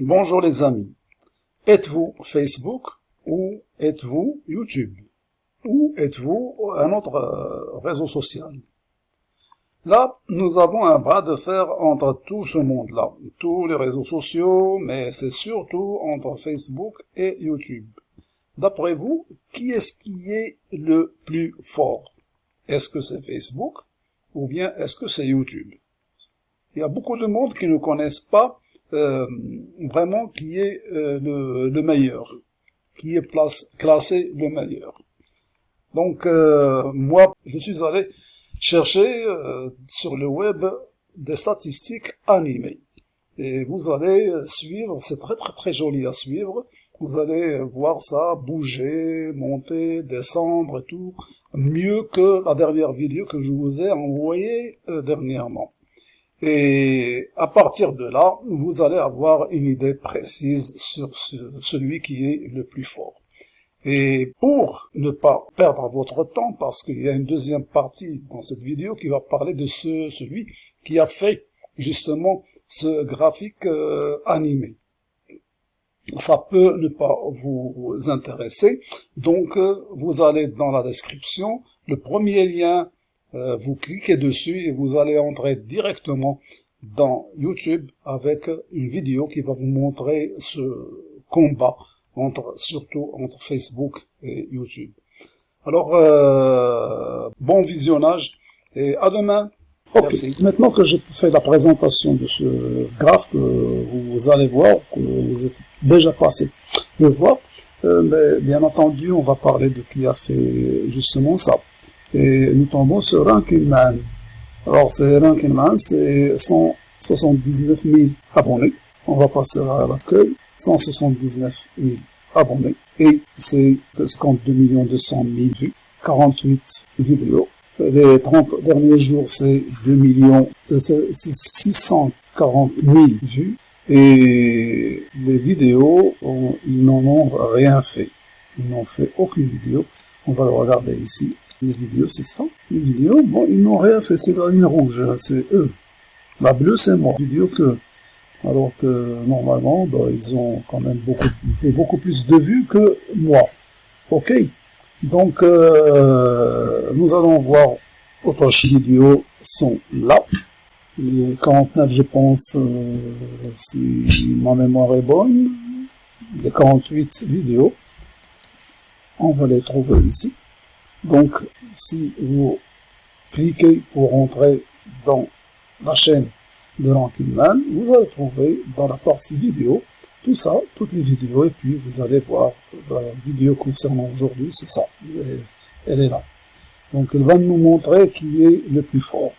Bonjour les amis. Êtes-vous Facebook ou êtes-vous YouTube Ou êtes-vous un autre euh, réseau social? Là, nous avons un bras de fer entre tout ce monde-là, tous les réseaux sociaux, mais c'est surtout entre Facebook et YouTube. D'après vous, qui est-ce qui est le plus fort? Est-ce que c'est Facebook ou bien est-ce que c'est YouTube? Il y a beaucoup de monde qui ne connaissent pas vraiment qui est euh, le, meilleur, qui est place, classé le meilleur. Donc euh, moi, je suis allé chercher sur le web des statistiques animées. Et vous allez suivre, c'est très très très joli à suivre, vous allez voir ça bouger, monter, descendre et tout, mieux que la dernière vidéo que je vous ai envoyée dernièrement. Et à partir de là, vous allez avoir une idée précise sur celui qui est le plus fort. Et pour ne pas perdre votre temps, parce qu'il y a une deuxième partie dans cette vidéo qui va parler de ce, celui qui a fait justement ce graphique euh, animé. Ça peut ne pas vous intéresser, donc euh, vous allez dans la description, le premier lien euh, vous cliquez dessus et vous allez entrer directement dans YouTube avec une vidéo qui va vous montrer ce combat entre surtout entre Facebook et YouTube. Alors euh, bon visionnage et à demain. Merci. Maintenant que j'ai fait la présentation de ce graphe que vous allez voir, que vous êtes déjà passé de voir, euh, mais bien entendu, on va parler de qui a fait justement ça et nous tombons sur Ranking Man. Alors, c'est Ranking Man, c'est 179 000 abonnés. On va passer à l'accueil, 179 000 abonnés. Et c'est 52 millions 200 000 vues, 48 vidéos. Les 30 derniers jours, c'est 2 millions, 640 000 vues. Et les vidéos, ils n'en ont rien fait. Ils n'ont fait aucune vidéo. On va le regarder ici. Les vidéos, c'est ça. Les vidéos, bon, ils n'ont rien fait, c'est la ligne rouge, hein, c'est eux. La bleue, c'est moi. Vidéo que, alors que normalement, bah, ils ont quand même beaucoup, beaucoup plus de vues que moi. Ok? Donc, euh, nous allons voir autres vidéos sont là. Les 49, je pense, euh, si ma mémoire est bonne. Les 48 vidéos. On va les trouver ici. Donc, si vous cliquez pour entrer dans la chaîne de Man, vous allez trouver dans la partie vidéo tout ça, toutes les vidéos, et puis vous allez voir la vidéo concernant aujourd'hui, c'est ça, elle est là. Donc elle va nous montrer qui est le plus fort.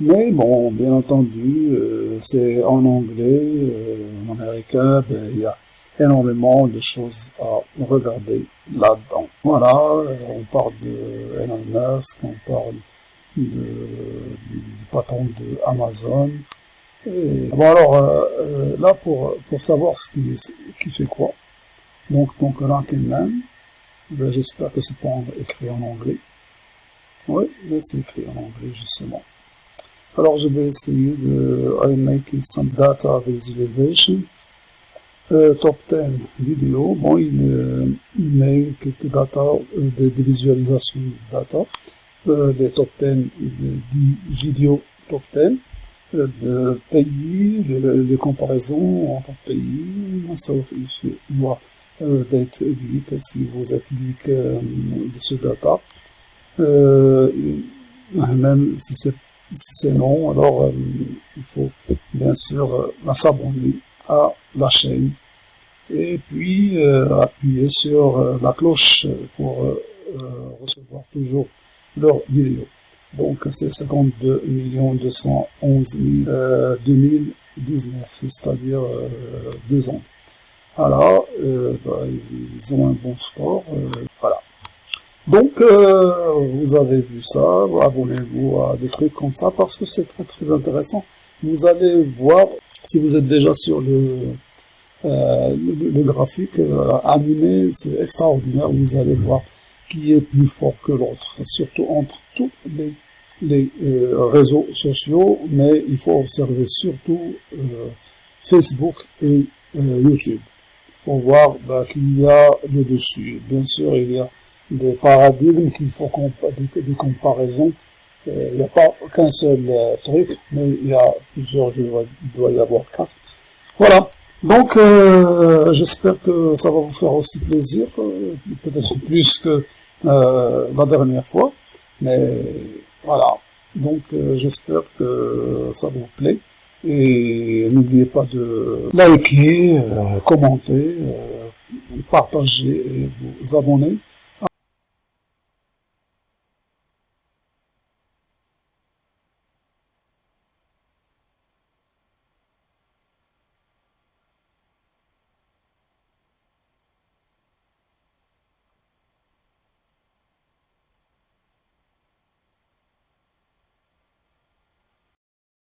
Mais bon, bien entendu, euh, c'est en anglais, euh, en américain, ben, il y a énormément de choses à regarder là-dedans. Voilà, euh, on parle de Elon Musk, on parle de, du, patron de Amazon. Et, bon alors, euh, euh, là pour, pour savoir ce qui, qui fait quoi. Donc, donc Rankin ben, j'espère que c'est pas écrit en anglais. Oui, mais c'est écrit en anglais justement. Alors je vais essayer de I'm making some data visualizations euh, top 10 vidéo, bon, il, euh, il met quelques data, euh, visualisations de data, euh, des top 10, des 10 vidéos top 10, euh, de pays, les, les, comparaisons entre pays, sauf moi d'être geek, si vous êtes geek de ce data, même si c'est si c'est non, alors il faut bien sûr s'abonner à la chaîne et puis euh, appuyer sur euh, la cloche pour euh, recevoir toujours leurs vidéos. Donc c'est 52 211 000 2019, c'est-à-dire deux ans. Voilà, bah, ils ont un bon score, voilà. Donc, vous avez vu ça, abonnez-vous à des trucs comme ça parce que c'est très très intéressant. Vous allez voir, si vous êtes déjà sur le euh, le, graphique euh, animé, c'est extraordinaire. Vous allez voir qui est plus fort que l'autre, surtout entre tous les, les euh, réseaux sociaux, mais il faut observer surtout Facebook et YouTube pour voir bah, qu'il y a le dessus. Bien sûr, il y a des paradigmes qu'il faut des, des comparaisons. Euh, il n'y a pas qu'un seul euh, truc, mais il y a plusieurs, il doit y avoir quatre. Voilà. Donc, euh, j'espère que ça va vous faire aussi plaisir, peut-être plus que la dernière fois. Mais voilà. Donc, j'espère que ça vous plaît. Et n'oubliez pas de liker, commenter, partager et vous abonner.